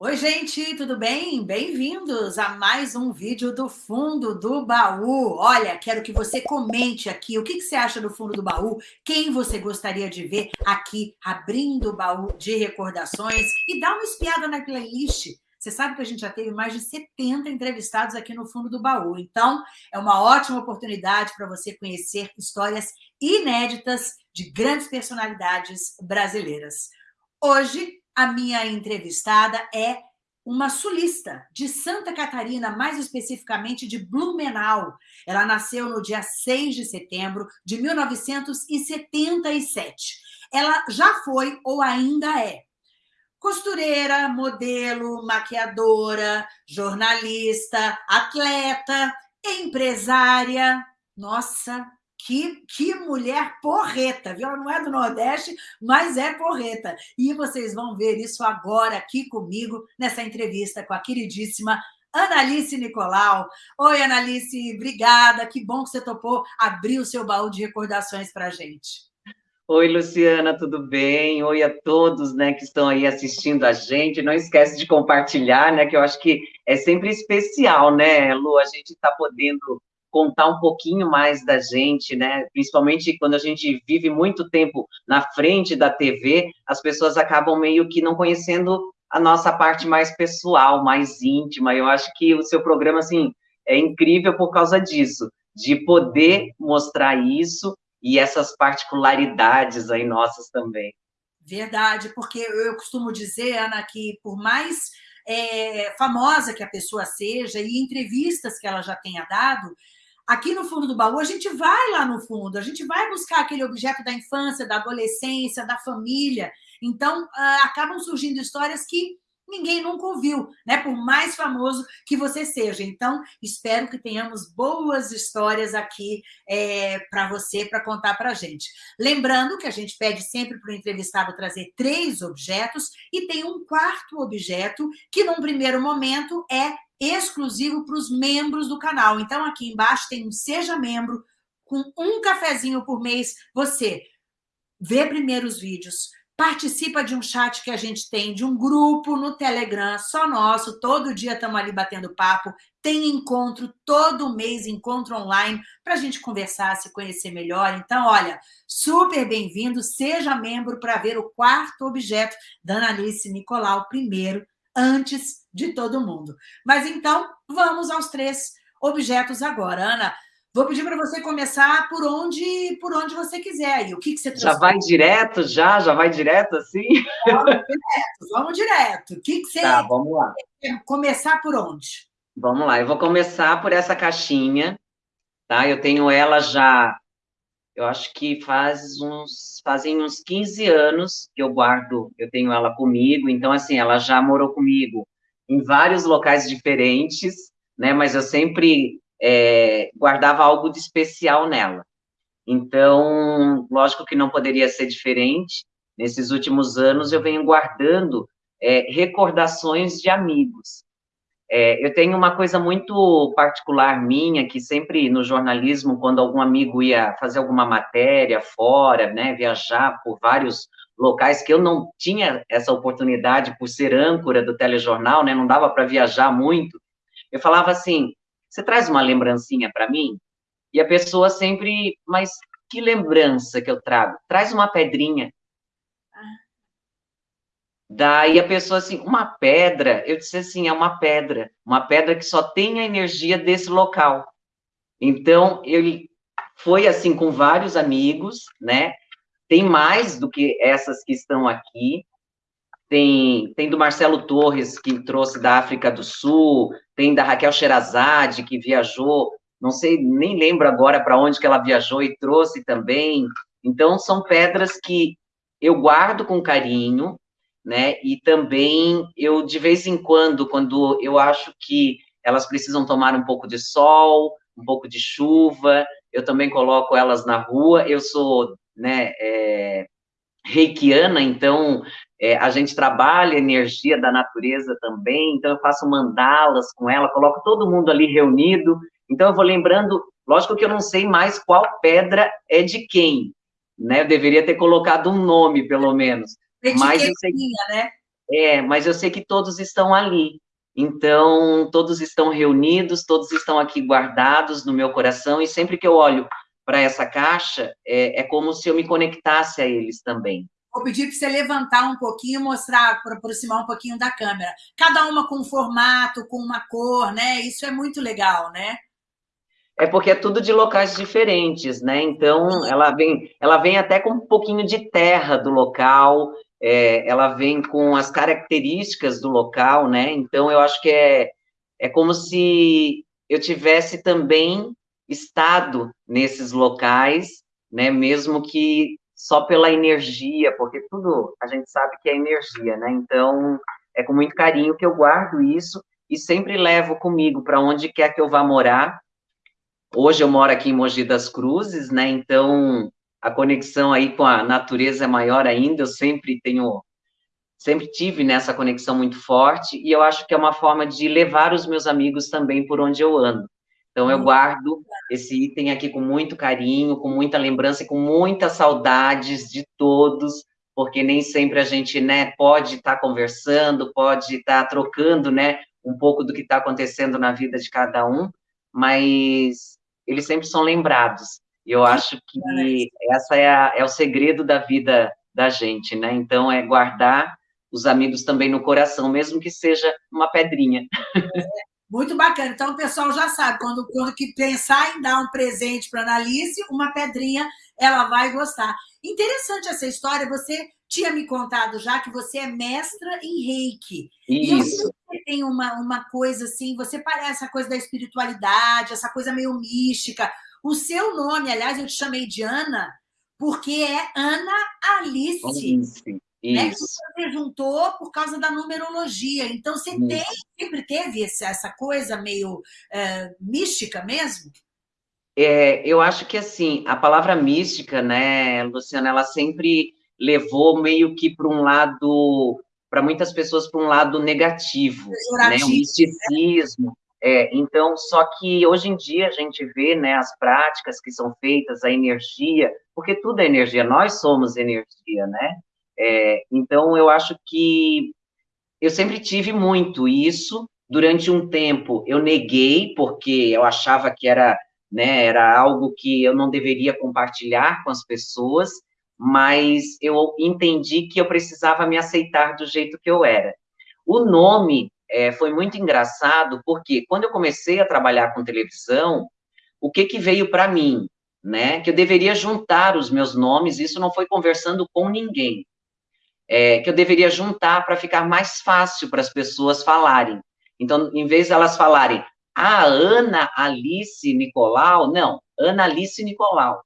Oi, gente, tudo bem? Bem-vindos a mais um vídeo do Fundo do Baú. Olha, quero que você comente aqui o que, que você acha do Fundo do Baú, quem você gostaria de ver aqui abrindo o baú de recordações e dá uma espiada na playlist. Você sabe que a gente já teve mais de 70 entrevistados aqui no Fundo do Baú, então é uma ótima oportunidade para você conhecer histórias inéditas de grandes personalidades brasileiras. Hoje, a minha entrevistada é uma sulista de Santa Catarina, mais especificamente de Blumenau. Ela nasceu no dia 6 de setembro de 1977. Ela já foi ou ainda é costureira, modelo, maquiadora, jornalista, atleta, empresária. Nossa, que, que mulher porreta, viu? Ela não é do Nordeste, mas é porreta. E vocês vão ver isso agora aqui comigo, nessa entrevista com a queridíssima Analice Nicolau. Oi, Analice, obrigada. Que bom que você topou abrir o seu baú de recordações para a gente. Oi, Luciana, tudo bem? Oi a todos, né, que estão aí assistindo a gente. Não esquece de compartilhar, né, que eu acho que é sempre especial, né, Lu, a gente está podendo contar um pouquinho mais da gente, né? Principalmente quando a gente vive muito tempo na frente da TV, as pessoas acabam meio que não conhecendo a nossa parte mais pessoal, mais íntima. Eu acho que o seu programa, assim, é incrível por causa disso, de poder mostrar isso e essas particularidades aí nossas também. Verdade, porque eu costumo dizer, Ana, que por mais é, famosa que a pessoa seja e entrevistas que ela já tenha dado, aqui no fundo do baú, a gente vai lá no fundo, a gente vai buscar aquele objeto da infância, da adolescência, da família. Então, uh, acabam surgindo histórias que ninguém nunca ouviu, né? Por mais famoso que você seja. Então, espero que tenhamos boas histórias aqui é, para você, para contar para a gente. Lembrando que a gente pede sempre para o entrevistado trazer três objetos e tem um quarto objeto que, num primeiro momento, é exclusivo para os membros do canal. Então, aqui embaixo tem um Seja Membro, com um cafezinho por mês, você vê primeiro os vídeos, participa de um chat que a gente tem, de um grupo no Telegram, só nosso, todo dia estamos ali batendo papo, tem encontro todo mês, encontro online, para a gente conversar, se conhecer melhor. Então, olha, super bem-vindo, seja membro para ver o quarto objeto da Analice Nicolau, primeiro, antes de todo mundo. Mas então, vamos aos três objetos agora. Ana, vou pedir para você começar por onde, por onde você quiser. Aí. O que, que você trouxe? Já vai direto, já? Já vai direto assim? Vamos direto, vamos direto. O que, que você tá, vamos lá. quer começar por onde? Vamos lá, eu vou começar por essa caixinha, tá? Eu tenho ela já eu acho que faz uns, fazem uns 15 anos que eu guardo, eu tenho ela comigo, então, assim, ela já morou comigo em vários locais diferentes, né, mas eu sempre é, guardava algo de especial nela. Então, lógico que não poderia ser diferente, nesses últimos anos eu venho guardando é, recordações de amigos, é, eu tenho uma coisa muito particular minha, que sempre no jornalismo, quando algum amigo ia fazer alguma matéria fora, né, viajar por vários locais, que eu não tinha essa oportunidade por ser âncora do telejornal, né, não dava para viajar muito, eu falava assim, você traz uma lembrancinha para mim? E a pessoa sempre, mas que lembrança que eu trago? Traz uma pedrinha. Daí a pessoa assim, uma pedra, eu disse assim, é uma pedra, uma pedra que só tem a energia desse local. Então, ele foi assim com vários amigos, né? Tem mais do que essas que estão aqui. Tem, tem do Marcelo Torres, que trouxe da África do Sul, tem da Raquel Sherazade, que viajou, não sei, nem lembro agora para onde que ela viajou e trouxe também. Então, são pedras que eu guardo com carinho, né? E também eu, de vez em quando, quando eu acho que elas precisam tomar um pouco de sol, um pouco de chuva, eu também coloco elas na rua. Eu sou, né, é, reikiana, então é, a gente trabalha a energia da natureza também, então eu faço mandalas com ela, coloco todo mundo ali reunido, então eu vou lembrando, lógico que eu não sei mais qual pedra é de quem, né, eu deveria ter colocado um nome, pelo menos, mas eu sei... né? É, mas eu sei que todos estão ali. Então, todos estão reunidos, todos estão aqui guardados no meu coração, e sempre que eu olho para essa caixa, é, é como se eu me conectasse a eles também. Vou pedir para você levantar um pouquinho, mostrar, para aproximar um pouquinho da câmera. Cada uma com um formato, com uma cor, né? Isso é muito legal, né? É porque é tudo de locais diferentes, né? Então, ela vem, ela vem até com um pouquinho de terra do local, é, ela vem com as características do local, né? Então, eu acho que é, é como se eu tivesse também estado nesses locais, né? Mesmo que só pela energia, porque tudo a gente sabe que é energia, né? Então, é com muito carinho que eu guardo isso e sempre levo comigo para onde quer que eu vá morar. Hoje eu moro aqui em Mogi das Cruzes, né? Então, a conexão aí com a natureza é maior ainda. Eu sempre tenho sempre tive nessa conexão muito forte e eu acho que é uma forma de levar os meus amigos também por onde eu ando. Então, eu guardo esse item aqui com muito carinho, com muita lembrança e com muitas saudades de todos, porque nem sempre a gente né, pode estar tá conversando, pode estar tá trocando né, um pouco do que está acontecendo na vida de cada um, mas eles sempre são lembrados. E eu acho que essa é, a, é o segredo da vida da gente, né? Então, é guardar os amigos também no coração, mesmo que seja uma pedrinha. Muito bacana. Então, o pessoal já sabe, quando, quando que pensar em dar um presente para a Analice, uma pedrinha, ela vai gostar. Interessante essa história, você tinha me contado já que você é mestra em reiki. Isso. E você tem uma, uma coisa assim, você parece a coisa da espiritualidade, essa coisa meio mística. O seu nome, aliás, eu te chamei de Ana, porque é Ana Alice. Alice. Né. Né, você juntou por causa da numerologia. Então, você tem, sempre teve essa coisa meio é, mística mesmo? É, eu acho que, assim, a palavra mística, né, Luciana, ela sempre levou meio que para um lado, para muitas pessoas, para um lado negativo, né, o misticismo. Né? É, então, só que hoje em dia a gente vê né, as práticas que são feitas, a energia, porque tudo é energia, nós somos energia, né? É, então, eu acho que eu sempre tive muito isso. Durante um tempo, eu neguei, porque eu achava que era, né, era algo que eu não deveria compartilhar com as pessoas, mas eu entendi que eu precisava me aceitar do jeito que eu era. O nome é, foi muito engraçado, porque quando eu comecei a trabalhar com televisão, o que, que veio para mim? Né? Que eu deveria juntar os meus nomes, isso não foi conversando com ninguém é, que eu deveria juntar para ficar mais fácil para as pessoas falarem. Então, em vez de elas falarem a ah, Ana Alice Nicolau, não, Ana Alice Nicolau.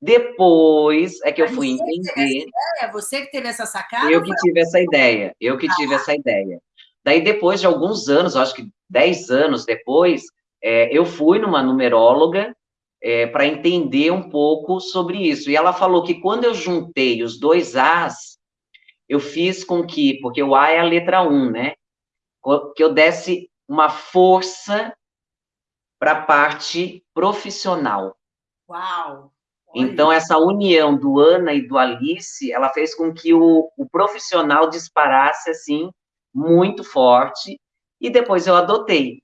Depois é que eu fui entender. É você que teve essa sacada? Eu que tive essa ideia, eu que tive essa ideia. Daí, depois de alguns anos, acho que 10 anos depois, é, eu fui numa numeróloga é, para entender um pouco sobre isso. E ela falou que quando eu juntei os dois As, eu fiz com que, porque o A é a letra 1, né? Que eu desse uma força para a parte profissional. Uau! Então, essa união do Ana e do Alice, ela fez com que o, o profissional disparasse, assim, muito forte, e depois eu adotei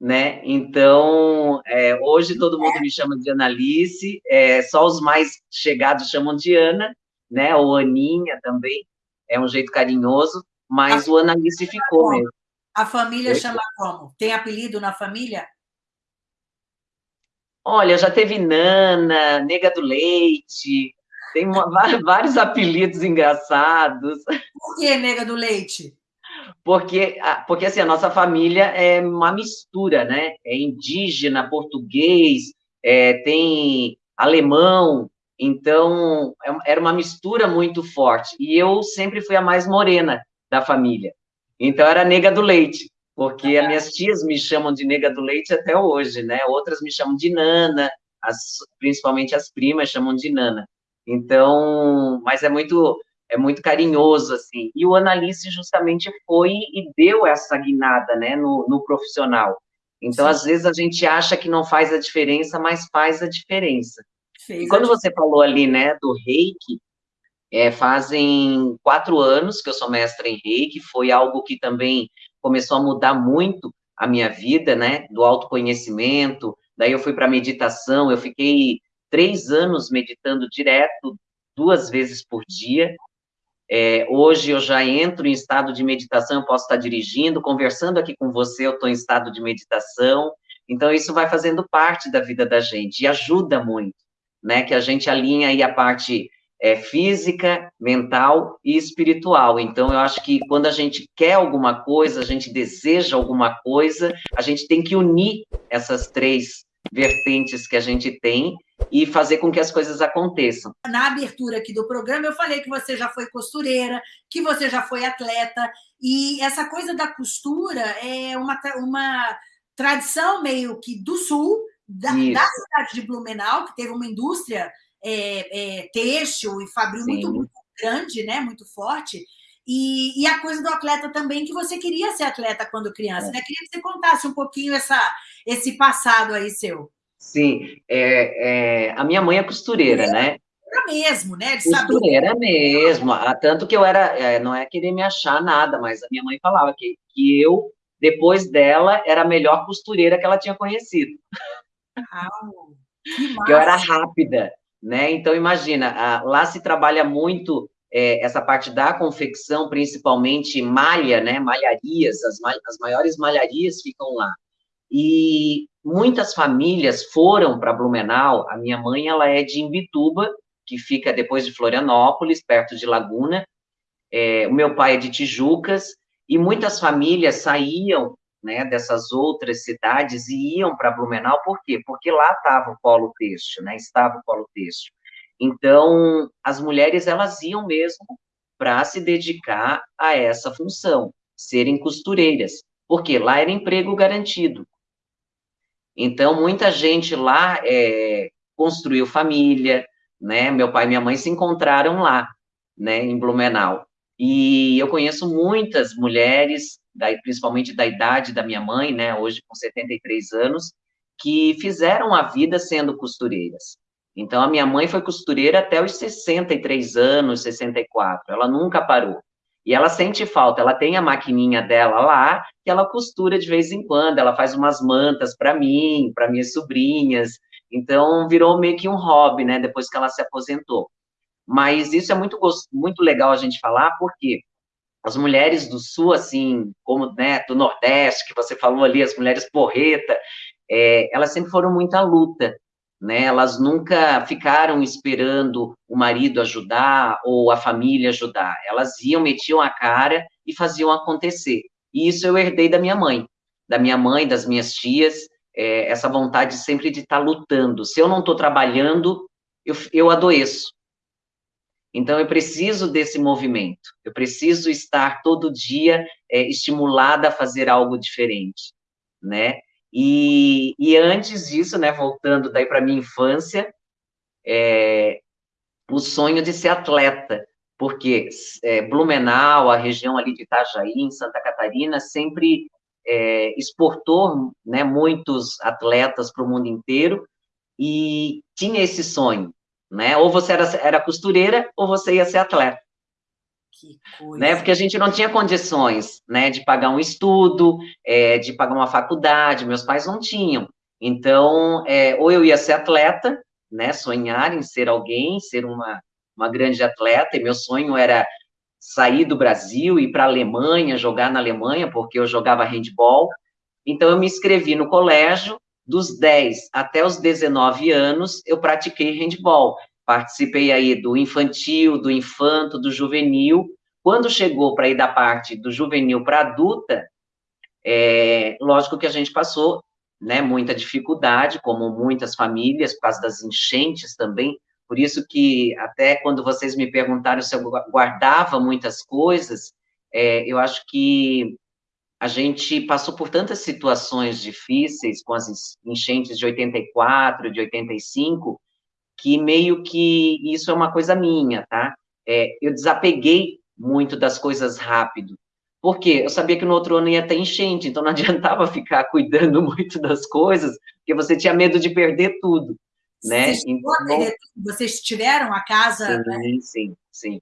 né? Então, é, hoje todo mundo me chama de Analice, é, só os mais chegados chamam de Ana, né? Ou Aninha também, é um jeito carinhoso, mas a o Analice ficou como? mesmo. A família chama como? Tem apelido na família? Olha, já teve Nana, Nega do Leite, tem uma, vários apelidos engraçados. Por que Nega do Leite? Porque, porque assim, a nossa família é uma mistura, né? É indígena, português, é, tem alemão, então é, era uma mistura muito forte. E eu sempre fui a mais morena da família. Então era nega do leite, porque as minhas tias me chamam de nega do leite até hoje, né? Outras me chamam de nana, as, principalmente as primas chamam de nana. Então, mas é muito é muito carinhoso, assim. E o Analice justamente foi e deu essa guinada, né, no, no profissional. Então, Sim. às vezes, a gente acha que não faz a diferença, mas faz a diferença. Fez e quando você falou ali, né, do reiki, É, fazem quatro anos que eu sou mestra em reiki, foi algo que também começou a mudar muito a minha vida, né, do autoconhecimento, daí eu fui para meditação, eu fiquei três anos meditando direto, duas vezes por dia, é, hoje eu já entro em estado de meditação, eu posso estar dirigindo, conversando aqui com você, eu estou em estado de meditação, então isso vai fazendo parte da vida da gente, e ajuda muito, né, que a gente alinha aí a parte é, física, mental e espiritual. Então, eu acho que quando a gente quer alguma coisa, a gente deseja alguma coisa, a gente tem que unir essas três vertentes que a gente tem e fazer com que as coisas aconteçam. Na abertura aqui do programa, eu falei que você já foi costureira, que você já foi atleta, e essa coisa da costura é uma, uma tradição meio que do sul, da, da cidade de Blumenau, que teve uma indústria é, é, têxtil e fabril muito, muito, grande, né? muito forte. E, e, a coisa do atleta também, que você queria ser atleta quando criança, é. né? Queria que você contasse um pouquinho essa, esse passado aí seu. Sim, é, é, a minha mãe é costureira, né? Era mesmo, né? De costureira saber. mesmo, tanto que eu era, é, não é querer me achar nada, mas a minha mãe falava que, que eu, depois dela, era a melhor costureira que ela tinha conhecido. Que, que eu era rápida, né? Então, imagina, lá se trabalha muito é, essa parte da confecção, principalmente malha, né? Malharias, as, as maiores malharias ficam lá. E muitas famílias foram para Blumenau. A minha mãe, ela é de Imbituba, que fica depois de Florianópolis, perto de Laguna. É, o meu pai é de Tijucas, e muitas famílias saíam né, dessas outras cidades e iam para Blumenau, por quê? Porque lá estava o polo têxtil, né, estava o polo têxtil. Então, as mulheres, elas iam mesmo para se dedicar a essa função, serem costureiras, porque lá era emprego garantido. Então, muita gente lá é, construiu família, né, meu pai e minha mãe se encontraram lá, né, em Blumenau. E eu conheço muitas mulheres principalmente da idade da minha mãe, né, hoje com 73 anos, que fizeram a vida sendo costureiras. Então, a minha mãe foi costureira até os 63 anos, 64, ela nunca parou. E ela sente falta, ela tem a maquininha dela lá, que ela costura de vez em quando, ela faz umas mantas para mim, para minhas sobrinhas, então virou meio que um hobby, né, depois que ela se aposentou. Mas isso é muito, muito legal a gente falar, porque as mulheres do sul, assim, como né, do Nordeste, que você falou ali, as mulheres porreta, é, elas sempre foram muito à luta, né? Elas nunca ficaram esperando o marido ajudar ou a família ajudar. Elas iam, metiam a cara e faziam acontecer. E isso eu herdei da minha mãe, da minha mãe, das minhas tias, é, essa vontade sempre de estar tá lutando. Se eu não estou trabalhando, eu, eu adoeço. Então, eu preciso desse movimento, eu preciso estar todo dia é, estimulada a fazer algo diferente, né? E, e antes disso, né, voltando daí para minha infância, é, o sonho de ser atleta, porque é, Blumenau, a região ali de Itajaí, em Santa Catarina, sempre é, exportou né, muitos atletas para o mundo inteiro e tinha esse sonho né? Ou você era, era costureira, ou você ia ser atleta. Que coisa. Né? Porque a gente não tinha condições, né, de pagar um estudo, é, de pagar uma faculdade, meus pais não tinham. Então, é, ou eu ia ser atleta, né, sonhar em ser alguém, ser uma, uma grande atleta, e meu sonho era sair do Brasil, ir para a Alemanha, jogar na Alemanha, porque eu jogava handball. Então, eu me inscrevi no colégio, dos 10 até os 19 anos, eu pratiquei handball. Participei aí do infantil, do infanto, do juvenil. Quando chegou para ir da parte do juvenil para adulta, é, lógico que a gente passou né, muita dificuldade, como muitas famílias, por causa das enchentes também. Por isso que, até quando vocês me perguntaram se eu guardava muitas coisas, é, eu acho que a gente passou por tantas situações difíceis com as enchentes de 84, de 85, que meio que isso é uma coisa minha, tá? É, eu desapeguei muito das coisas rápido. Por quê? Eu sabia que no outro ano ia ter enchente, então não adiantava ficar cuidando muito das coisas, porque você tinha medo de perder tudo. né? Então, vocês tiveram a casa? Sim, né? sim, sim.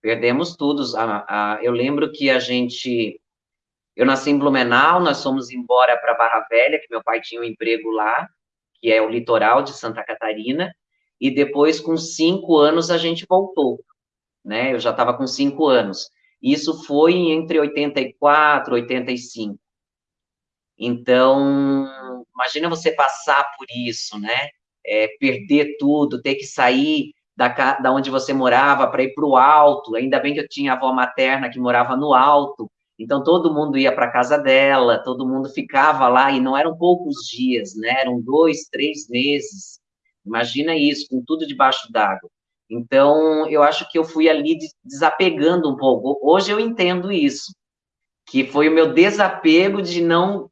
Perdemos tudo. eu lembro que a gente... Eu nasci em Blumenau, nós fomos embora para Barra Velha, que meu pai tinha um emprego lá, que é o litoral de Santa Catarina, e depois, com cinco anos, a gente voltou, né? Eu já estava com cinco anos. Isso foi entre 84 e 85. Então, imagina você passar por isso, né? É, perder tudo, ter que sair da, da onde você morava para ir para o alto. Ainda bem que eu tinha avó materna que morava no alto, então todo mundo ia para casa dela, todo mundo ficava lá, e não eram poucos dias, né? Eram dois, três meses. Imagina isso, com tudo debaixo d'água. Então, eu acho que eu fui ali desapegando um pouco. Hoje eu entendo isso, que foi o meu desapego de não,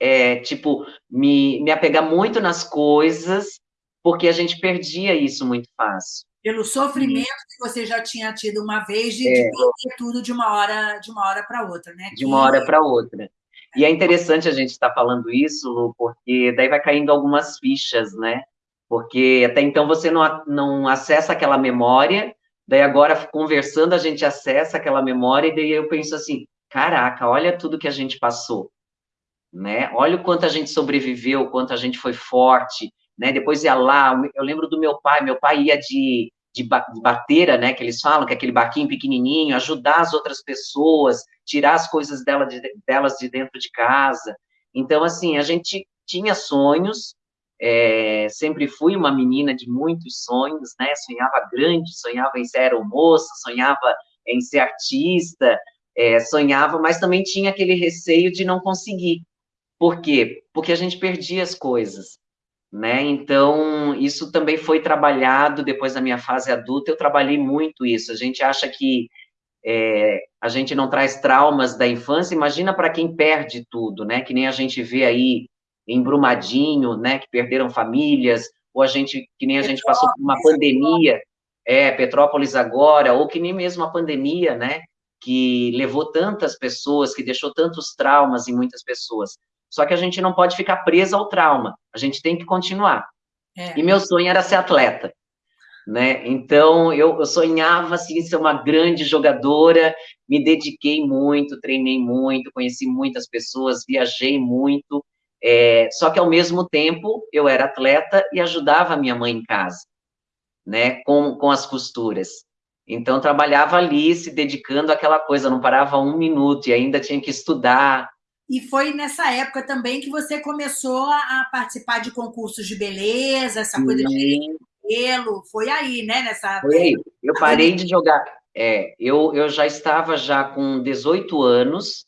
é, tipo, me, me apegar muito nas coisas, porque a gente perdia isso muito fácil. Pelo sofrimento que você já tinha tido uma vez de, é. de perder tudo de uma hora de uma hora para outra, né? De uma hora para outra. E é interessante a gente estar tá falando isso, Lu, porque daí vai caindo algumas fichas, né? Porque até então você não, não acessa aquela memória, daí agora, conversando, a gente acessa aquela memória, e daí eu penso assim, caraca, olha tudo que a gente passou, né? Olha o quanto a gente sobreviveu, o quanto a gente foi forte, né? Depois ia lá, eu lembro do meu pai, meu pai ia de, de, bateira, né, que eles falam, que é aquele barquinho pequenininho, ajudar as outras pessoas, tirar as coisas dela de, delas de dentro de casa. Então, assim, a gente tinha sonhos, é, sempre fui uma menina de muitos sonhos, né? Sonhava grande, sonhava em ser aeromoça, sonhava em ser artista, é, sonhava, mas também tinha aquele receio de não conseguir. Por quê? Porque a gente perdia as coisas, né? Então, isso também foi trabalhado depois da minha fase adulta, eu trabalhei muito isso. A gente acha que é, a gente não traz traumas da infância, imagina para quem perde tudo, né? Que nem a gente vê aí em Brumadinho, né, que perderam famílias, ou a gente, que nem a gente passou por uma pandemia, é, Petrópolis agora, ou que nem mesmo a pandemia, né, que levou tantas pessoas, que deixou tantos traumas em muitas pessoas. Só que a gente não pode ficar presa ao trauma, a gente tem que continuar. É. E meu sonho era ser atleta, né? Então eu, eu sonhava assim ser uma grande jogadora, me dediquei muito, treinei muito, conheci muitas pessoas, viajei muito é, só que, ao mesmo tempo, eu era atleta e ajudava a minha mãe em casa, né, com, com as costuras. Então, trabalhava ali, se dedicando àquela coisa, não parava um minuto e ainda tinha que estudar. E foi nessa época também que você começou a participar de concursos de beleza, essa coisa de cabelo, foi aí, né? Nessa... Foi aí. Eu parei de jogar. É, eu, eu já estava já com 18 anos,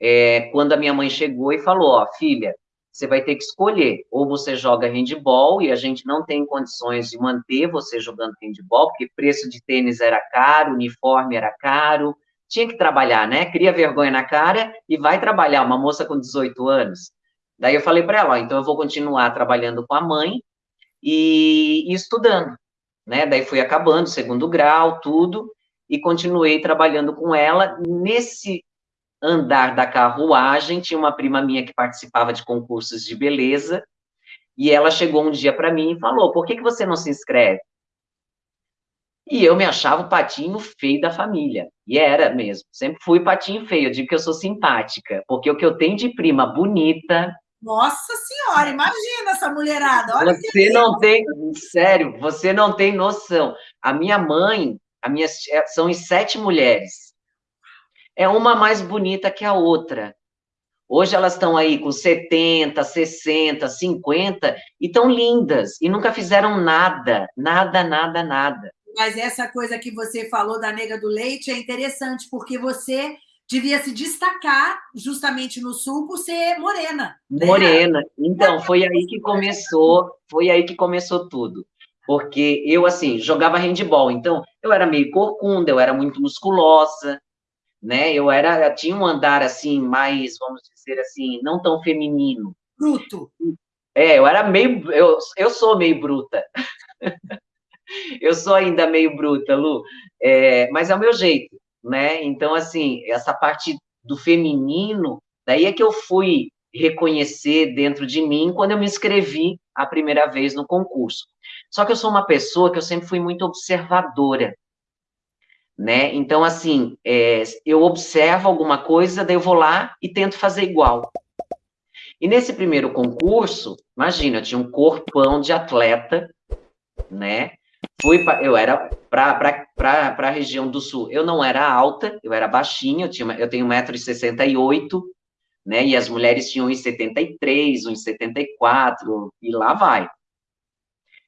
é, quando a minha mãe chegou e falou, ó, filha, você vai ter que escolher, ou você joga handball, e a gente não tem condições de manter você jogando handball, porque preço de tênis era caro, uniforme era caro, tinha que trabalhar, né? Cria vergonha na cara e vai trabalhar, uma moça com 18 anos. Daí eu falei para ela, ó, então eu vou continuar trabalhando com a mãe e, e estudando, né? Daí fui acabando, segundo grau, tudo, e continuei trabalhando com ela. Nesse andar da carruagem, tinha uma prima minha que participava de concursos de beleza, e ela chegou um dia para mim e falou, por que, que você não se inscreve? E eu me achava o patinho feio da família, e era mesmo, sempre fui patinho feio, eu digo que eu sou simpática, porque o que eu tenho de prima bonita... Nossa senhora, imagina essa mulherada, olha Você não tem, sério, você não tem noção. A minha mãe, a minha, são em sete mulheres, é uma mais bonita que a outra. Hoje elas estão aí com 70, 60, 50 e estão lindas e nunca fizeram nada, nada, nada, nada. Mas essa coisa que você falou da nega do leite é interessante, porque você devia se destacar justamente no sul por ser morena. Né? Morena. Então, foi aí que começou, foi aí que começou tudo. Porque eu, assim, jogava handball, então eu era meio corcunda, eu era muito musculosa, né? Eu era, eu tinha um andar assim mais, vamos dizer assim, não tão feminino. Bruto. É, eu era meio, eu, eu sou meio bruta. eu sou ainda meio bruta, Lu, é, mas é o meu jeito, né? Então, assim, essa parte do feminino, daí é que eu fui reconhecer dentro de mim quando eu me inscrevi a primeira vez no concurso. Só que eu sou uma pessoa que eu sempre fui muito observadora, né? Então, assim, é, eu observo alguma coisa, daí eu vou lá e tento fazer igual. E nesse primeiro concurso, imagina, eu tinha um corpão de atleta, né? Fui pra, eu era para a região do sul. Eu não era alta, eu era baixinha, eu, tinha, eu tenho 1,68m, né? E as mulheres tinham 1,73, 1,74, e lá vai.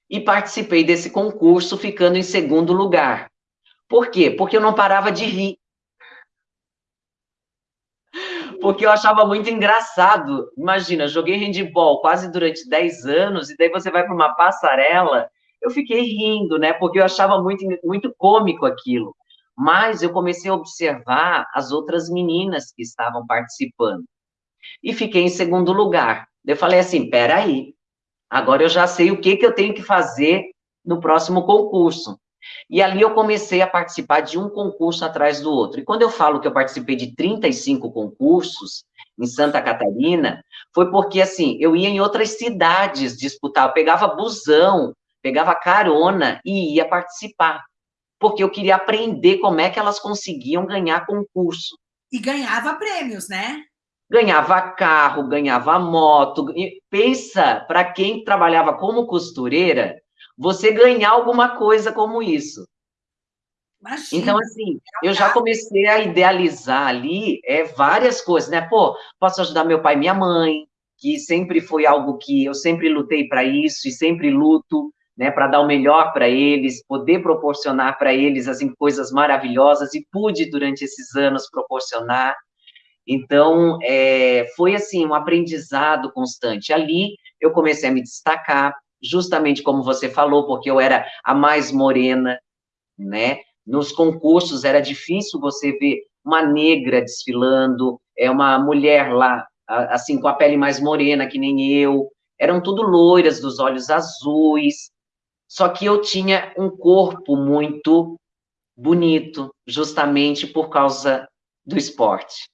E participei desse concurso ficando em segundo lugar. Por quê? Porque eu não parava de rir. Porque eu achava muito engraçado. Imagina, joguei handball quase durante 10 anos, e daí você vai para uma passarela. Eu fiquei rindo, né? Porque eu achava muito, muito cômico aquilo. Mas eu comecei a observar as outras meninas que estavam participando. E fiquei em segundo lugar. Eu falei assim: peraí, agora eu já sei o que, que eu tenho que fazer no próximo concurso. E ali eu comecei a participar de um concurso atrás do outro. E quando eu falo que eu participei de 35 concursos em Santa Catarina, foi porque, assim, eu ia em outras cidades disputar, eu pegava busão, pegava carona e ia participar. Porque eu queria aprender como é que elas conseguiam ganhar concurso. E ganhava prêmios, né? Ganhava carro, ganhava moto. E pensa, para quem trabalhava como costureira, você ganhar alguma coisa como isso. Imagina. Então, assim, eu já comecei a idealizar ali é, várias coisas, né? Pô, posso ajudar meu pai e minha mãe, que sempre foi algo que eu sempre lutei para isso e sempre luto, né, para dar o melhor para eles, poder proporcionar para eles assim coisas maravilhosas e pude durante esses anos proporcionar. Então, é, foi assim um aprendizado constante. Ali eu comecei a me destacar, justamente como você falou, porque eu era a mais morena, né? Nos concursos era difícil você ver uma negra desfilando, é uma mulher lá, assim, com a pele mais morena, que nem eu, eram tudo loiras, dos olhos azuis, só que eu tinha um corpo muito bonito, justamente por causa do esporte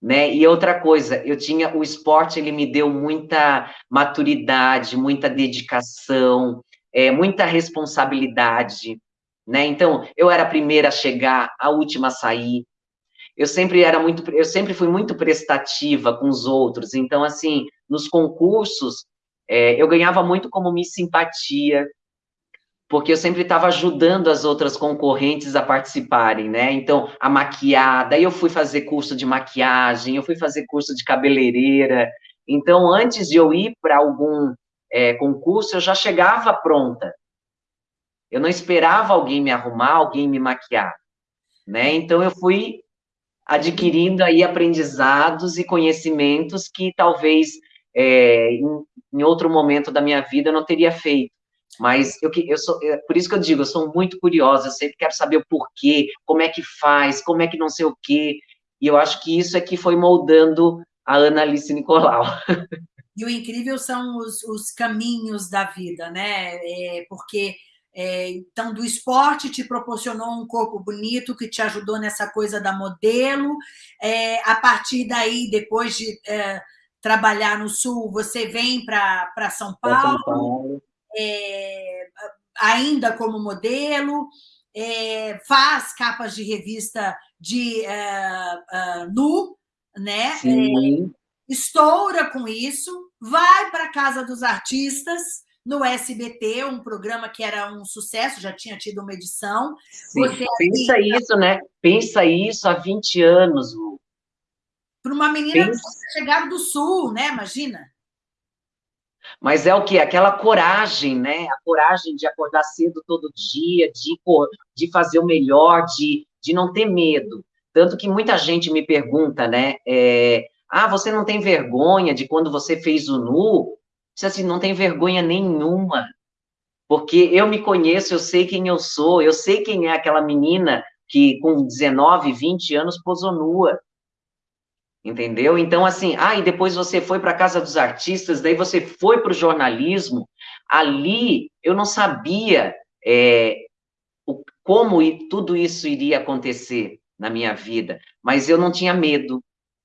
né? E outra coisa, eu tinha o esporte, ele me deu muita maturidade, muita dedicação, é, muita responsabilidade, né? Então, eu era a primeira a chegar, a última a sair. Eu sempre era muito, eu sempre fui muito prestativa com os outros. Então, assim, nos concursos, é, eu ganhava muito como me simpatia, porque eu sempre estava ajudando as outras concorrentes a participarem, né? Então, a maquiada, eu fui fazer curso de maquiagem, eu fui fazer curso de cabeleireira. Então, antes de eu ir para algum é, concurso, eu já chegava pronta. Eu não esperava alguém me arrumar, alguém me maquiar, né? Então, eu fui adquirindo aí aprendizados e conhecimentos que talvez é, em, em outro momento da minha vida eu não teria feito. Mas eu, eu sou, é, por isso que eu digo, eu sou muito curiosa, eu sempre quero saber o porquê, como é que faz, como é que não sei o quê. E eu acho que isso é que foi moldando a Ana Alice Nicolau. E o incrível são os, os caminhos da vida, né? É, porque é, então, do esporte te proporcionou um corpo bonito que te ajudou nessa coisa da modelo. É, a partir daí, depois de é, trabalhar no Sul, você vem para São Paulo. São Paulo é, ainda como modelo, é, faz capas de revista de é, é nu, né? É, estoura com isso, vai para a Casa dos Artistas, no SBT, um programa que era um sucesso, já tinha tido uma edição. Sim, Você, pensa assim, isso, né? Pensa isso há 20 anos. Para uma menina pensa... chegada do Sul, né? Imagina. Mas é o que? Aquela coragem, né? A coragem de acordar cedo todo dia, de, de fazer o melhor, de, de não ter medo. Tanto que muita gente me pergunta, né? É, ah, você não tem vergonha de quando você fez o nu? Diz assim, não tem vergonha nenhuma. Porque eu me conheço, eu sei quem eu sou, eu sei quem é aquela menina que com 19, 20 anos posou nua entendeu? Então, assim, ah, e depois você foi para a Casa dos Artistas, daí você foi para o jornalismo, ali eu não sabia é, o, como tudo isso iria acontecer na minha vida, mas eu não tinha medo,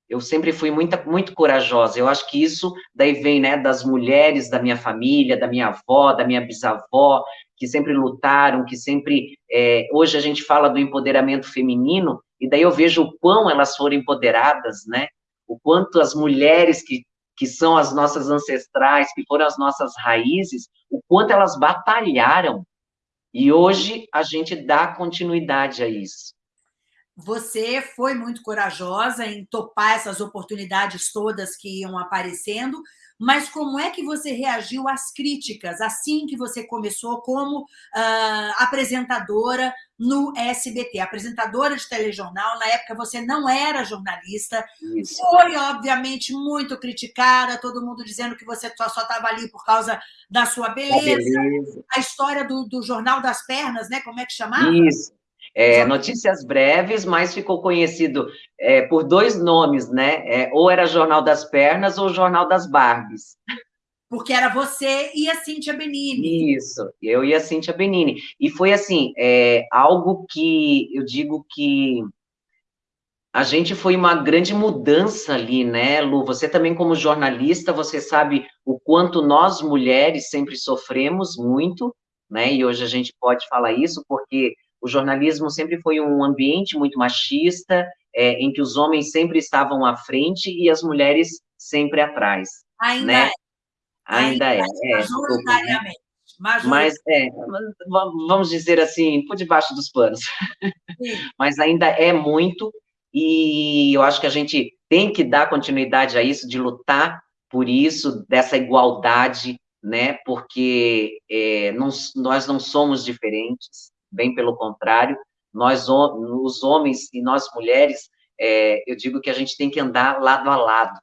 eu sempre fui muito, muito corajosa. Eu acho que isso daí vem, né, das mulheres da minha família, da minha avó, da minha bisavó, que sempre lutaram, que sempre. É, hoje a gente fala do empoderamento feminino, e daí eu vejo o quão elas foram empoderadas, né? O quanto as mulheres que, que são as nossas ancestrais, que foram as nossas raízes, o quanto elas batalharam. E hoje a gente dá continuidade a isso. Você foi muito corajosa em topar essas oportunidades todas que iam aparecendo, mas como é que você reagiu às críticas assim que você começou como uh, apresentadora no SBT, apresentadora de telejornal, na época você não era jornalista, Isso. foi obviamente muito criticada, todo mundo dizendo que você só estava ali por causa da sua beleza, beleza. a história do, do Jornal das Pernas, né? como é que chamava? Isso, é, notícias breves, mas ficou conhecido é, por dois nomes, né? É, ou era Jornal das Pernas ou Jornal das Barbies. Porque era você e a Cíntia Benini. Isso, eu e a Cíntia Benini. E foi assim, é, algo que eu digo que a gente foi uma grande mudança ali, né, Lu? Você também, como jornalista, você sabe o quanto nós mulheres sempre sofremos muito, né? E hoje a gente pode falar isso porque o jornalismo sempre foi um ambiente muito machista, é, em que os homens sempre estavam à frente e as mulheres sempre atrás. Ainda né? é. Ainda, Ainda é. é majoritariamente. Mas, é, vamos dizer assim, por debaixo dos panos. Mas ainda é muito, e eu acho que a gente tem que dar continuidade a isso, de lutar por isso, dessa igualdade, né? Porque é, não, nós não somos diferentes, bem pelo contrário, nós, os homens e nós mulheres, é, eu digo que a gente tem que andar lado a lado,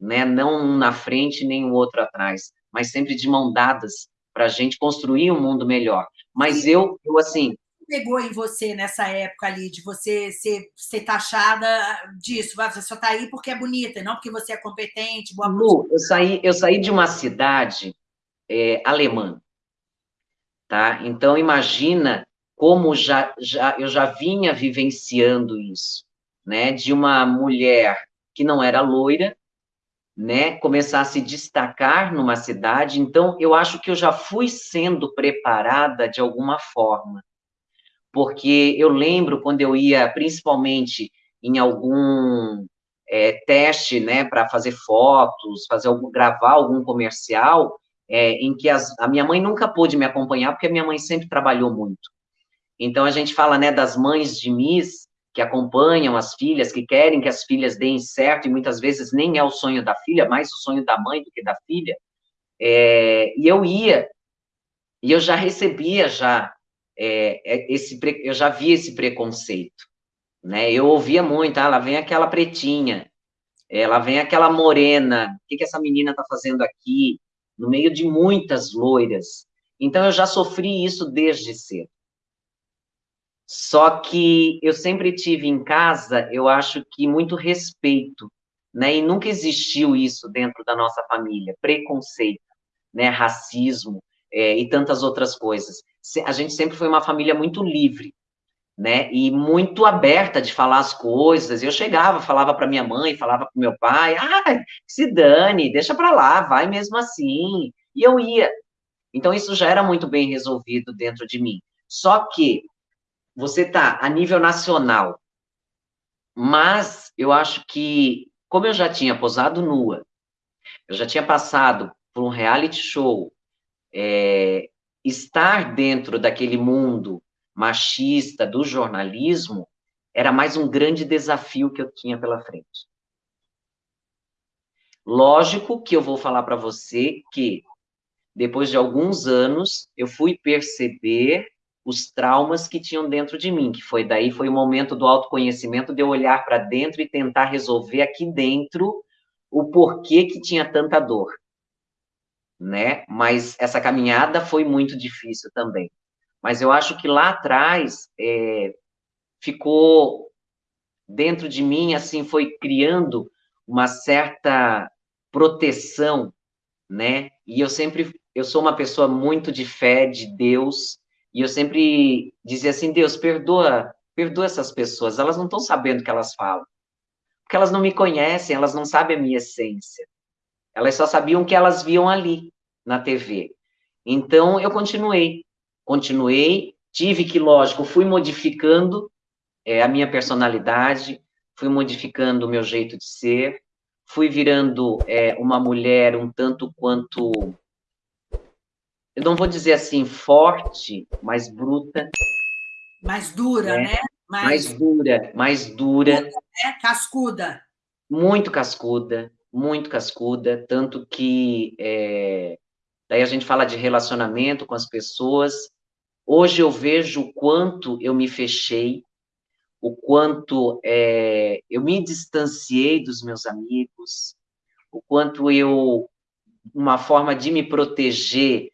né? não um na frente nem o outro atrás, mas sempre de mão dadas para a gente construir um mundo melhor. Mas eu, eu assim, pegou em você nessa época ali, de você ser, ser taxada disso? Você só está aí porque é bonita, não porque você é competente, boa Lu, eu saí, eu saí de uma cidade é, alemã, tá? Então, imagina como já, já eu já vinha vivenciando isso, né, de uma mulher que não era loira, né, começar a se destacar numa cidade, então eu acho que eu já fui sendo preparada de alguma forma, porque eu lembro quando eu ia, principalmente em algum é, teste, né, para fazer fotos, fazer algum, gravar algum comercial, é, em que as, a minha mãe nunca pôde me acompanhar, porque a minha mãe sempre trabalhou muito. Então, a gente fala né, das mães de Miss que acompanham as filhas, que querem que as filhas deem certo, e muitas vezes nem é o sonho da filha, mais o sonho da mãe do que da filha. É, e eu ia, e eu já recebia já é, é esse, eu já via esse preconceito, né? Eu ouvia muito, ah, lá vem aquela pretinha, é, lá vem aquela morena, o que, que essa menina está fazendo aqui? No meio de muitas loiras. Então, eu já sofri isso desde cedo. Só que eu sempre tive em casa, eu acho que muito respeito, né? E nunca existiu isso dentro da nossa família, preconceito, né? Racismo é, e tantas outras coisas. A gente sempre foi uma família muito livre, né? E muito aberta de falar as coisas. Eu chegava, falava para minha mãe, falava para meu pai, ah, se dane, deixa para lá, vai mesmo assim. E eu ia. Então isso já era muito bem resolvido dentro de mim. Só que você está a nível nacional, mas eu acho que, como eu já tinha posado nua, eu já tinha passado por um reality show, é, estar dentro daquele mundo machista do jornalismo era mais um grande desafio que eu tinha pela frente. Lógico que eu vou falar para você que, depois de alguns anos, eu fui perceber os traumas que tinham dentro de mim, que foi daí foi o momento do autoconhecimento de eu olhar para dentro e tentar resolver aqui dentro o porquê que tinha tanta dor, né? Mas essa caminhada foi muito difícil também. Mas eu acho que lá atrás é, ficou dentro de mim, assim, foi criando uma certa proteção, né? E eu sempre, eu sou uma pessoa muito de fé, de Deus, e eu sempre dizia assim, Deus, perdoa, perdoa essas pessoas, elas não estão sabendo o que elas falam. Porque elas não me conhecem, elas não sabem a minha essência. Elas só sabiam o que elas viam ali, na TV. Então, eu continuei. Continuei, tive que, lógico, fui modificando é, a minha personalidade, fui modificando o meu jeito de ser, fui virando é, uma mulher um tanto quanto, eu não vou dizer assim forte, mas bruta. Mais dura, né? né? Mais... mais... dura, mais dura. Né? Cascuda. Muito cascuda, muito cascuda, tanto que é, daí a gente fala de relacionamento com as pessoas. Hoje eu vejo o quanto eu me fechei, o quanto é, eu me distanciei dos meus amigos, o quanto eu, uma forma de me proteger,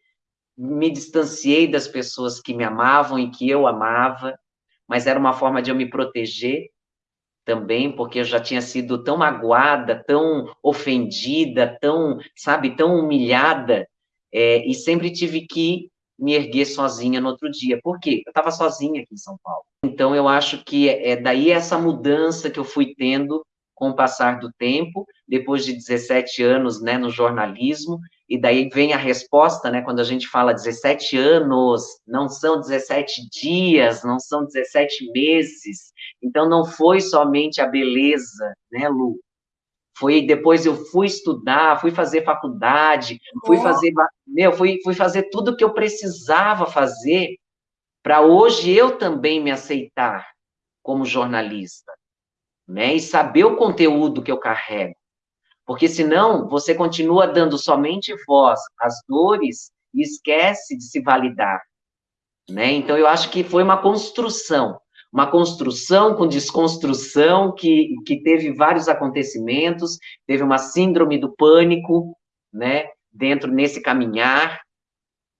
me distanciei das pessoas que me amavam e que eu amava, mas era uma forma de eu me proteger também, porque eu já tinha sido tão magoada, tão ofendida, tão, sabe, tão humilhada, é, e sempre tive que me erguer sozinha no outro dia. Por quê? Eu estava sozinha aqui em São Paulo. Então, eu acho que é, é daí essa mudança que eu fui tendo com o passar do tempo, depois de 17 anos né, no jornalismo, e daí vem a resposta, né, quando a gente fala 17 anos, não são 17 dias, não são 17 meses, então não foi somente a beleza, né, Lu? Foi depois eu fui estudar, fui fazer faculdade, fui fazer, meu, fui, fui fazer tudo que eu precisava fazer para hoje eu também me aceitar como jornalista, né? E saber o conteúdo que eu carrego. Porque senão você continua dando somente voz às dores e esquece de se validar, né? Então eu acho que foi uma construção uma construção com desconstrução que, que teve vários acontecimentos, teve uma síndrome do pânico, né, dentro nesse caminhar,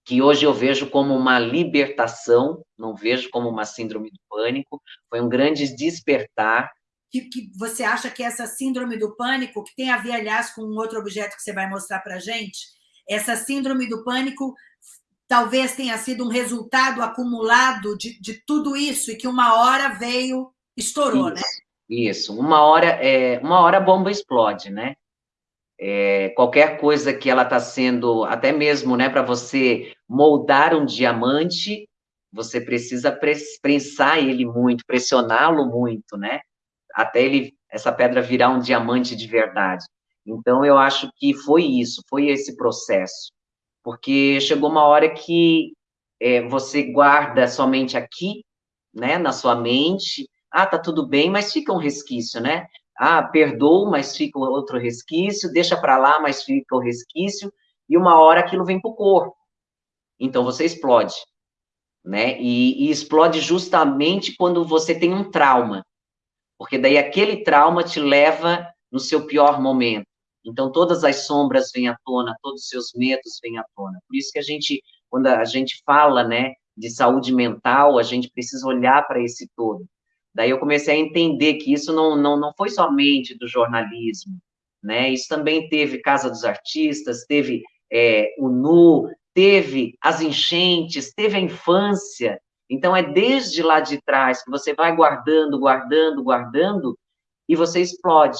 que hoje eu vejo como uma libertação, não vejo como uma síndrome do pânico, foi um grande despertar. Que, que você acha que essa síndrome do pânico, que tem a ver, aliás, com um outro objeto que você vai mostrar para a gente, essa síndrome do pânico talvez tenha sido um resultado acumulado de, de tudo isso e que uma hora veio, estourou, isso, né? Isso, uma hora, é, uma hora a bomba explode, né? É, qualquer coisa que ela está sendo, até mesmo, né, para você moldar um diamante, você precisa prensar ele muito, pressioná-lo muito, né? Até ele, essa pedra virar um diamante de verdade. Então, eu acho que foi isso, foi esse processo porque chegou uma hora que é, você guarda somente aqui, né, na sua mente, ah, tá tudo bem, mas fica um resquício, né? Ah, perdoo, mas fica outro resquício, deixa para lá, mas fica o resquício, e uma hora aquilo vem para o corpo. Então você explode, né? E, e explode justamente quando você tem um trauma, porque daí aquele trauma te leva no seu pior momento. Então, todas as sombras vêm à tona, todos os seus medos vêm à tona. Por isso que a gente, quando a gente fala, né, de saúde mental, a gente precisa olhar para esse todo. Daí eu comecei a entender que isso não, não, não foi somente do jornalismo, né? Isso também teve Casa dos Artistas, teve é, o NU, teve as enchentes, teve a infância. Então, é desde lá de trás que você vai guardando, guardando, guardando, e você explode.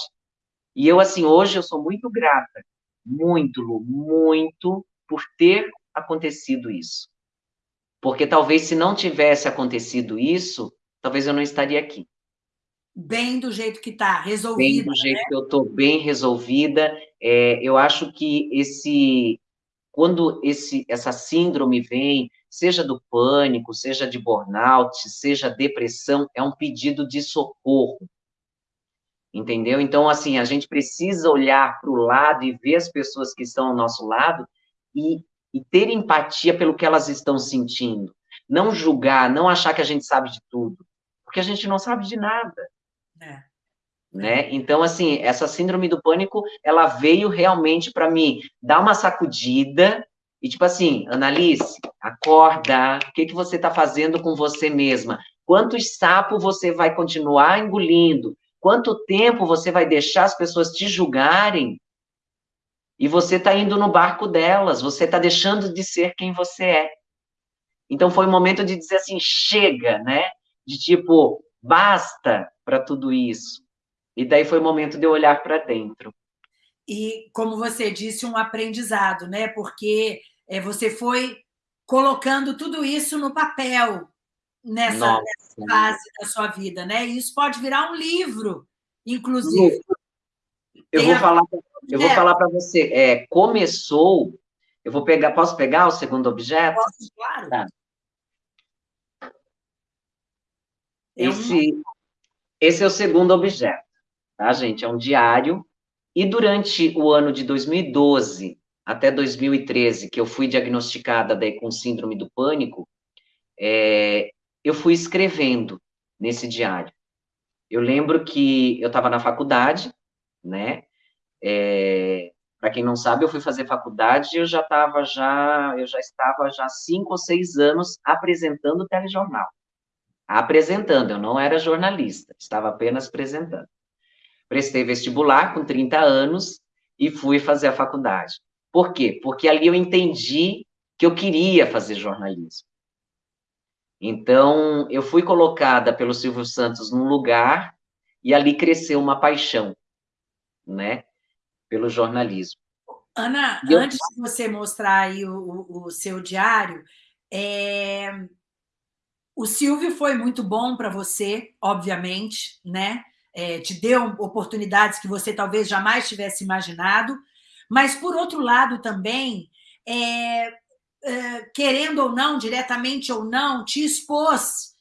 E eu, assim, hoje eu sou muito grata, muito, Lu, muito, por ter acontecido isso. Porque talvez se não tivesse acontecido isso, talvez eu não estaria aqui. Bem do jeito que está, resolvida. Bem do jeito né? que eu estou, bem resolvida. É, eu acho que esse, quando esse, essa síndrome vem, seja do pânico, seja de burnout, seja depressão, é um pedido de socorro entendeu? Então, assim, a gente precisa olhar para o lado e ver as pessoas que estão ao nosso lado e, e ter empatia pelo que elas estão sentindo. Não julgar, não achar que a gente sabe de tudo, porque a gente não sabe de nada. É. Né? Então, assim, essa síndrome do pânico, ela veio realmente para mim dar uma sacudida e, tipo assim, Annalise, acorda, o que, que você está fazendo com você mesma? Quantos sapos você vai continuar engolindo? Quanto tempo você vai deixar as pessoas te julgarem e você está indo no barco delas, você está deixando de ser quem você é. Então foi o momento de dizer assim, chega, né? De tipo, basta para tudo isso. E daí foi o momento de eu olhar para dentro. E, como você disse, um aprendizado, né? Porque é, você foi colocando tudo isso no papel nessa, nessa, fase da sua vida, né? E isso pode virar um livro, inclusive. Eu vou, a... falar, eu vou falar para você. É, começou. Eu vou pegar. Posso pegar o segundo objeto? Posso, claro. Tá. Esse, esse é o segundo objeto, tá, gente? É um diário. E durante o ano de 2012 até 2013, que eu fui diagnosticada daí com síndrome do pânico, é, eu fui escrevendo nesse diário. Eu lembro que eu estava na faculdade, né? É, Para quem não sabe, eu fui fazer faculdade e eu já estava já, eu já estava já cinco ou seis anos apresentando telejornal apresentando, eu não era jornalista, estava apenas apresentando. Prestei vestibular com 30 anos e fui fazer a faculdade. Por quê? Porque ali eu entendi que eu queria fazer jornalismo. Então, eu fui colocada pelo Silvio Santos num lugar e ali cresceu uma paixão, né, pelo jornalismo. Ana, eu... antes de você mostrar aí o, o, seu diário, é, o Silvio foi muito bom para você, obviamente, né? É, te deu oportunidades que você talvez jamais tivesse imaginado, mas, por outro lado, também, é, é, querendo ou não, diretamente ou não, te expôs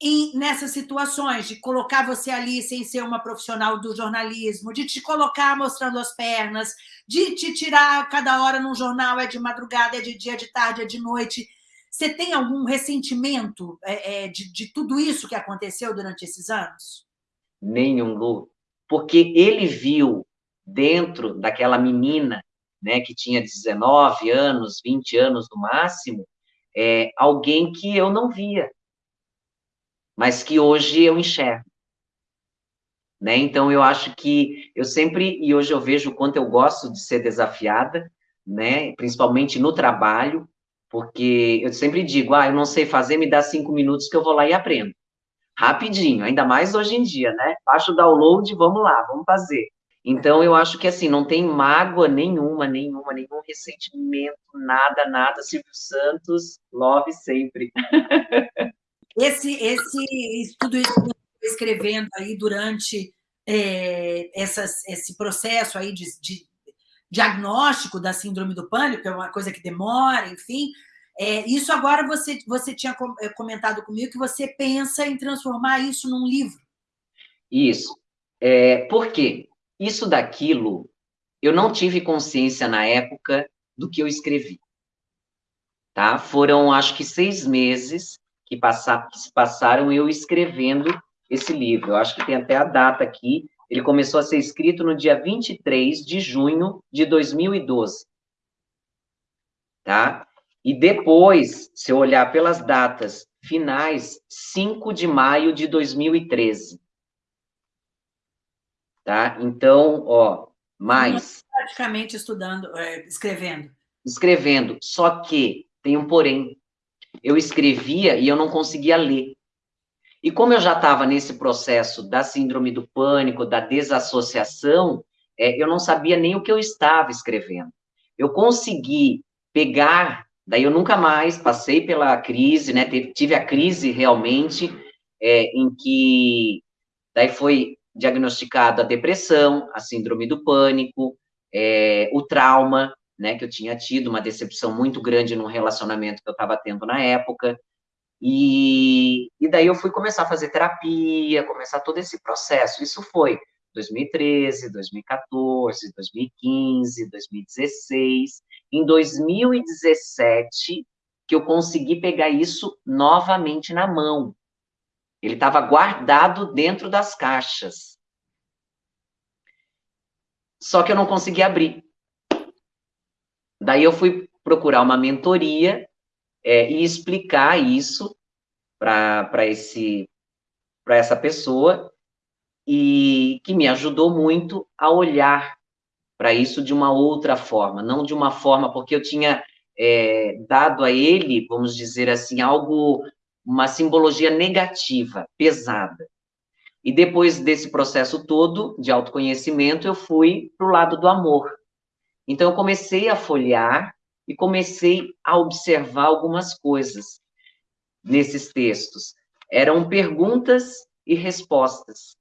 em, nessas situações, de colocar você ali sem ser uma profissional do jornalismo, de te colocar mostrando as pernas, de te tirar cada hora num jornal, é de madrugada, é de dia, é de tarde, é de noite, você tem algum ressentimento é, é, de, de tudo isso que aconteceu durante esses anos? Nenhum, Lu. Porque ele viu dentro daquela menina, né, que tinha 19 anos, 20 anos no máximo, é, alguém que eu não via, mas que hoje eu enxergo. Né? Então, eu acho que eu sempre, e hoje eu vejo o quanto eu gosto de ser desafiada, né? principalmente no trabalho, porque eu sempre digo, ah, eu não sei fazer, me dá cinco minutos que eu vou lá e aprendo. Rapidinho, ainda mais hoje em dia, né? Baixa o download, vamos lá, vamos fazer. Então, eu acho que, assim, não tem mágoa nenhuma, nenhuma, nenhum ressentimento, nada, nada. Silvio Santos, love sempre. Esse, esse, tudo isso que você escrevendo aí durante é, essas, esse processo aí de, de diagnóstico da síndrome do pânico, é uma coisa que demora, enfim. É, isso agora você, você tinha é, comentado comigo que você pensa em transformar isso num livro. Isso. É, por quê? Isso daquilo, eu não tive consciência na época do que eu escrevi. Tá? Foram, acho que, seis meses que, passar, que se passaram eu escrevendo esse livro. Eu acho que tem até a data aqui, ele começou a ser escrito no dia 23 de junho de 2012. Tá? E depois, se eu olhar pelas datas finais, 5 de maio de 2013. Tá? Então, ó, mais. Praticamente estudando, é, escrevendo. Escrevendo. Só que tem um porém. Eu escrevia e eu não conseguia ler. E como eu já estava nesse processo da síndrome do pânico, da desassociação, é, eu não sabia nem o que eu estava escrevendo. Eu consegui pegar, daí eu nunca mais passei pela crise, né? Tive a crise realmente, é, em que daí foi diagnosticada a depressão, a síndrome do pânico, é, o trauma, né? Que eu tinha tido uma decepção muito grande num relacionamento que eu estava tendo na época. E, e daí eu fui começar a fazer terapia, começar todo esse processo. Isso foi 2013, 2014, 2015, 2016. Em 2017, que eu consegui pegar isso novamente na mão. Ele estava guardado dentro das caixas. Só que eu não consegui abrir. Daí eu fui procurar uma mentoria é, e explicar isso para esse para essa pessoa e que me ajudou muito a olhar para isso de uma outra forma, não de uma forma porque eu tinha é, dado a ele, vamos dizer assim, algo uma simbologia negativa, pesada. E depois desse processo todo de autoconhecimento, eu fui para o lado do amor. Então, eu comecei a folhear e comecei a observar algumas coisas nesses textos. Eram perguntas e respostas.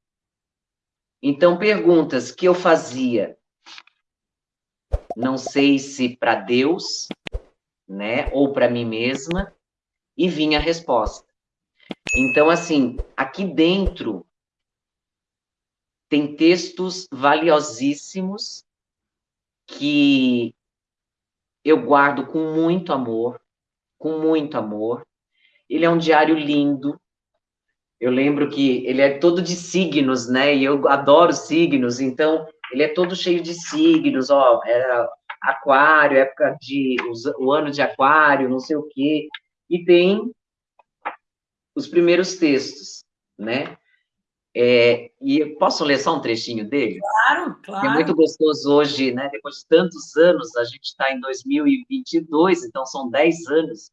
Então, perguntas que eu fazia, não sei se para Deus, né, ou para mim mesma, e vinha a resposta. Então, assim, aqui dentro tem textos valiosíssimos que eu guardo com muito amor, com muito amor. Ele é um diário lindo. Eu lembro que ele é todo de signos, né? E eu adoro signos, então ele é todo cheio de signos, ó, era aquário, época de o ano de aquário, não sei o quê. E tem os primeiros textos, né? É, e posso ler só um trechinho dele? Claro, claro. É muito gostoso hoje, né? Depois de tantos anos, a gente está em 2022, então são 10 anos.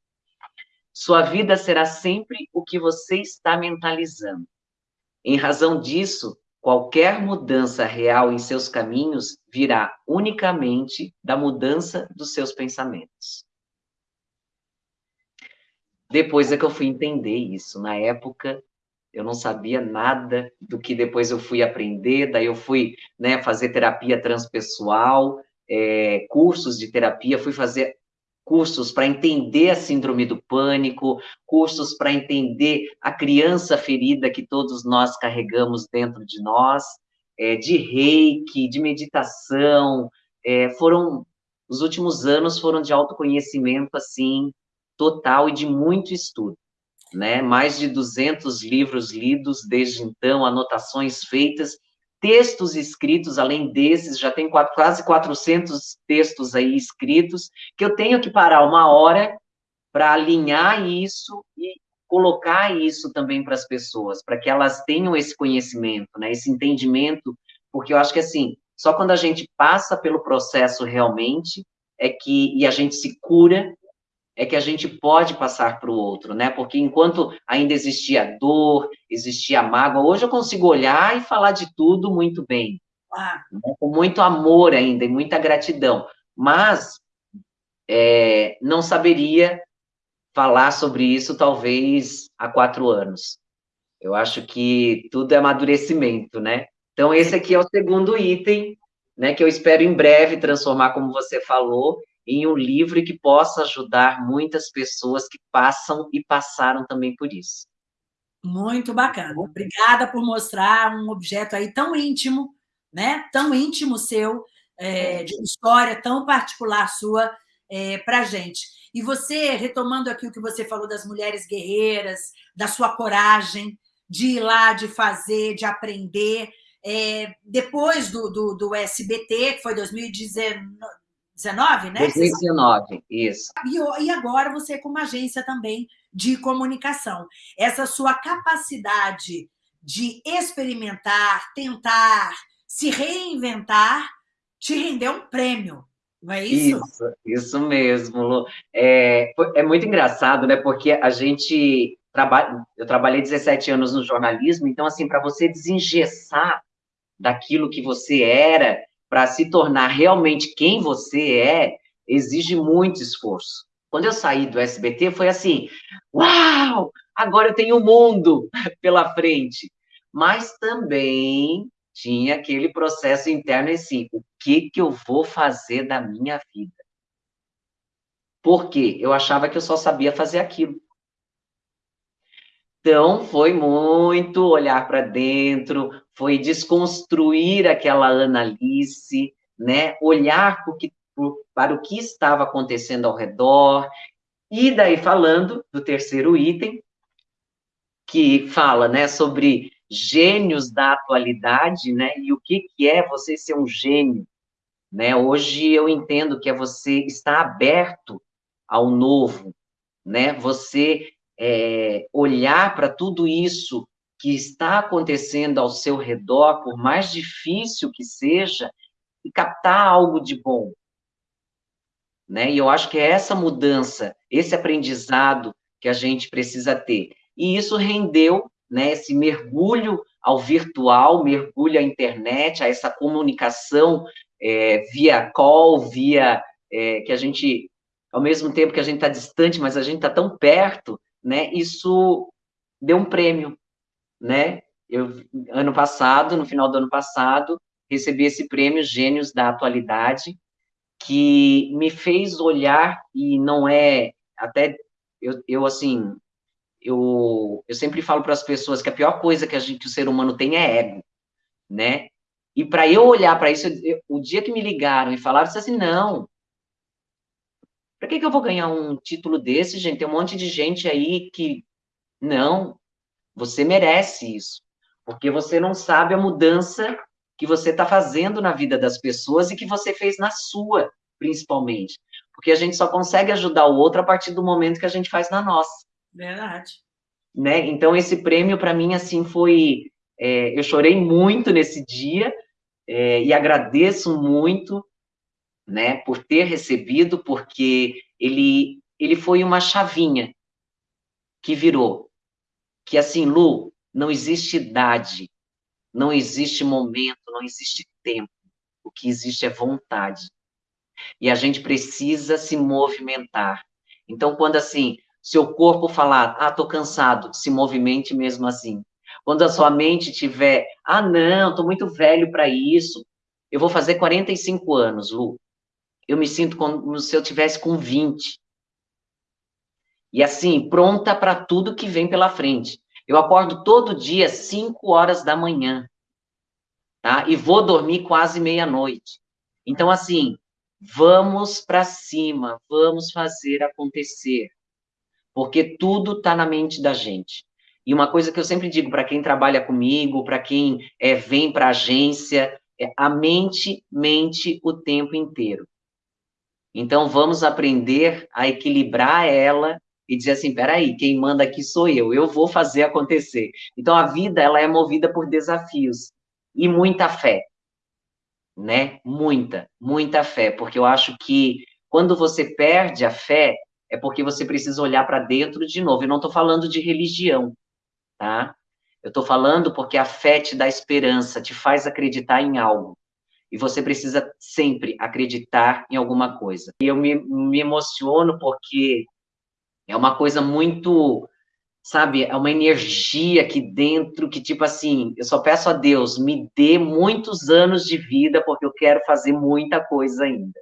Sua vida será sempre o que você está mentalizando. Em razão disso, qualquer mudança real em seus caminhos virá unicamente da mudança dos seus pensamentos. Depois é que eu fui entender isso. Na época, eu não sabia nada do que depois eu fui aprender, daí eu fui né, fazer terapia transpessoal, é, cursos de terapia, fui fazer cursos para entender a síndrome do pânico, cursos para entender a criança ferida que todos nós carregamos dentro de nós, é, de reiki, de meditação, é, foram, os últimos anos foram de autoconhecimento, assim, total e de muito estudo. Né? Mais de 200 livros lidos desde então, anotações feitas, textos escritos, além desses, já tem quase 400 textos aí escritos, que eu tenho que parar uma hora para alinhar isso e colocar isso também para as pessoas, para que elas tenham esse conhecimento, né, esse entendimento, porque eu acho que assim, só quando a gente passa pelo processo realmente é que e a gente se cura é que a gente pode passar para o outro, né? Porque enquanto ainda existia dor, existia mágoa, hoje eu consigo olhar e falar de tudo muito bem, ah. né? com muito amor ainda e muita gratidão. Mas é, não saberia falar sobre isso talvez há quatro anos. Eu acho que tudo é amadurecimento, né? Então esse aqui é o segundo item, né? Que eu espero em breve transformar, como você falou, em um livro que possa ajudar muitas pessoas que passam e passaram também por isso. Muito bacana. Obrigada por mostrar um objeto aí tão íntimo, né? Tão íntimo seu, é, de uma história tão particular sua é, para gente. E você, retomando aqui o que você falou das mulheres guerreiras, da sua coragem de ir lá, de fazer, de aprender, é, depois do, do, do SBT, que foi 2019, 19, né? 2019, isso. E, agora você com uma agência também de comunicação. Essa sua capacidade de experimentar, tentar, se reinventar, te rendeu um prêmio, não é isso? Isso, isso mesmo, Lu. É, é muito engraçado, né? Porque a gente trabalha, eu trabalhei 17 anos no jornalismo, então, assim, para você desengessar daquilo que você era para se tornar realmente quem você é, exige muito esforço. Quando eu saí do SBT, foi assim: uau, agora eu tenho o um mundo pela frente. Mas também tinha aquele processo interno assim: o que, que eu vou fazer da minha vida? Porque eu achava que eu só sabia fazer aquilo. Então, foi muito olhar para dentro, foi desconstruir aquela Annalise, né? olhar que, para o que estava acontecendo ao redor, e daí falando do terceiro item, que fala né, sobre gênios da atualidade, né? E o que, que é você ser um gênio, né? Hoje eu entendo que é você estar aberto ao novo, né? Você é, olhar para tudo isso que está acontecendo ao seu redor, por mais difícil que seja, e captar algo de bom. Né? E eu acho que é essa mudança, esse aprendizado que a gente precisa ter. E isso rendeu né, esse mergulho ao virtual, mergulho à internet, a essa comunicação é, via call, via é, que a gente, ao mesmo tempo que a gente está distante, mas a gente está tão perto, né? Isso deu um prêmio, né? Eu, ano passado, no final do ano passado, recebi esse prêmio Gênios da Atualidade, que me fez olhar, e não é, até, eu, eu assim, eu, eu sempre falo para as pessoas que a pior coisa que, a gente, que o ser humano tem é ego, né? E para eu olhar para isso, eu, o dia que me ligaram e falaram, eu disse assim, não, para que, que eu vou ganhar um título desse, gente? Tem um monte de gente aí que, não, você merece isso, porque você não sabe a mudança que você está fazendo na vida das pessoas e que você fez na sua, principalmente. Porque a gente só consegue ajudar o outro a partir do momento que a gente faz na nossa. Verdade. Né? Então, esse prêmio, para mim, assim, foi... É, eu chorei muito nesse dia é, e agradeço muito né, por ter recebido, porque ele, ele foi uma chavinha que virou. Que assim, Lu, não existe idade, não existe momento, não existe tempo. O que existe é vontade. E a gente precisa se movimentar. Então, quando assim, seu corpo falar, ah, tô cansado, se movimente mesmo assim. Quando a sua mente tiver, ah, não, tô muito velho para isso, eu vou fazer 45 anos, Lu. Eu me sinto como se eu tivesse com 20. E assim, pronta para tudo que vem pela frente. Eu acordo todo dia 5 horas da manhã, tá? E vou dormir quase meia-noite. Então, assim, vamos para cima, vamos fazer acontecer porque tudo está na mente da gente. E uma coisa que eu sempre digo para quem trabalha comigo, para quem é, vem para a agência, é a mente mente o tempo inteiro. Então, vamos aprender a equilibrar ela e dizer assim, peraí, quem manda aqui sou eu, eu vou fazer acontecer. Então, a vida, ela é movida por desafios e muita fé, né? Muita, muita fé, porque eu acho que quando você perde a fé, é porque você precisa olhar para dentro de novo. Eu não estou falando de religião, tá? Eu estou falando porque a fé te dá esperança, te faz acreditar em algo. E você precisa sempre acreditar em alguma coisa. E eu me, me emociono porque é uma coisa muito, sabe, é uma energia aqui dentro que, tipo assim, eu só peço a Deus, me dê muitos anos de vida, porque eu quero fazer muita coisa ainda.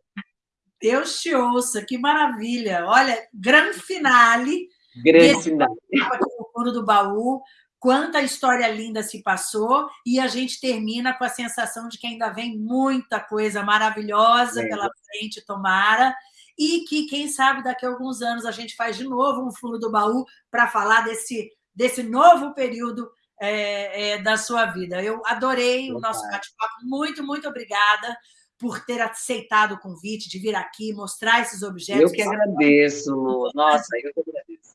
Deus te ouça, que maravilha. Olha, grande finale. Grande finale. no fundo do baú, quanta história linda se passou, e a gente termina com a sensação de que ainda vem muita coisa maravilhosa é. pela frente, tomara, e que, quem sabe, daqui a alguns anos a gente faz de novo um fundo do baú para falar desse, desse novo período é, é, da sua vida. Eu adorei o nosso bate-papo, muito, muito obrigada por ter aceitado o convite de vir aqui mostrar esses objetos. Eu que agradeço, Nossa, eu que agradeço.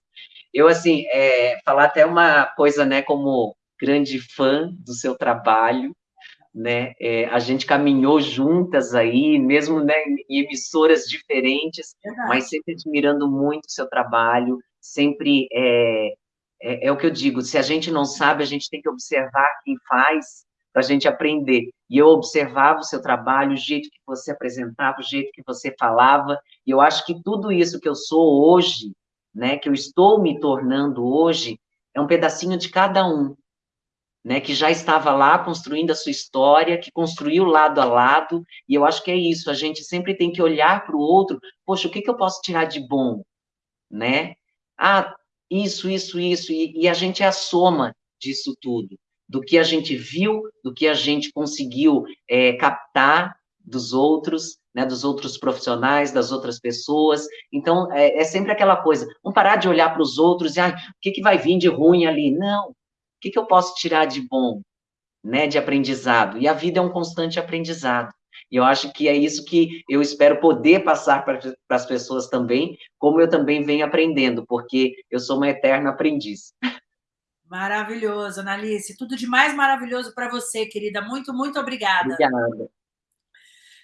Eu, assim, é, falar até uma coisa, né, como grande fã do seu trabalho, né, é, a gente caminhou juntas aí, mesmo né, em emissoras diferentes, Verdade. mas sempre admirando muito o seu trabalho, sempre é, é, é, o que eu digo, se a gente não sabe, a gente tem que observar quem faz, para a gente aprender. E eu observava o seu trabalho, o jeito que você apresentava, o jeito que você falava, e eu acho que tudo isso que eu sou hoje, né, que eu estou me tornando hoje, é um pedacinho de cada um, né, que já estava lá construindo a sua história, que construiu lado a lado, e eu acho que é isso, a gente sempre tem que olhar para o outro, poxa, o que, que eu posso tirar de bom, né? Ah, isso, isso, isso, e, e a gente é a soma disso tudo do que a gente viu, do que a gente conseguiu é, captar dos outros, né, dos outros profissionais, das outras pessoas. Então, é, é sempre aquela coisa, não parar de olhar para os outros e, ah, o que, que vai vir de ruim ali? Não, que, que eu posso tirar de bom, né, de aprendizado? E a vida é um constante aprendizado. E eu acho que é isso que eu espero poder passar para as pessoas também, como eu também venho aprendendo, porque eu sou uma eterna aprendiz. Maravilhoso, Analice. Tudo de mais maravilhoso para você, querida. Muito, muito obrigada. Obrigada.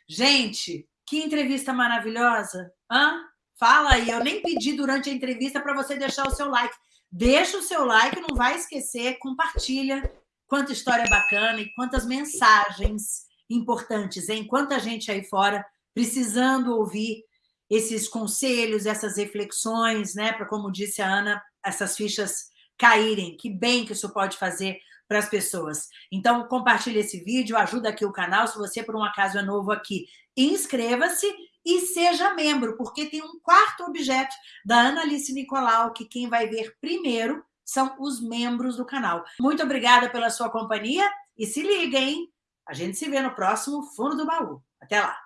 Gente, que entrevista maravilhosa. Hã? Fala aí. Eu nem pedi durante a entrevista para você deixar o seu like. Deixa o seu like, não vai esquecer, compartilha quanta história bacana e quantas mensagens importantes, hein? Quanta gente aí fora precisando ouvir esses conselhos, essas reflexões, né? Para, como disse a Ana, essas fichas caírem. Que bem que isso pode fazer para as pessoas. Então, compartilhe esse vídeo, ajuda aqui o canal. Se você, por um acaso, é novo aqui, inscreva-se e seja membro, porque tem um quarto objeto da Analice Nicolau, que quem vai ver primeiro são os membros do canal. Muito obrigada pela sua companhia e se liga, hein? A gente se vê no próximo Fundo do Baú. Até lá!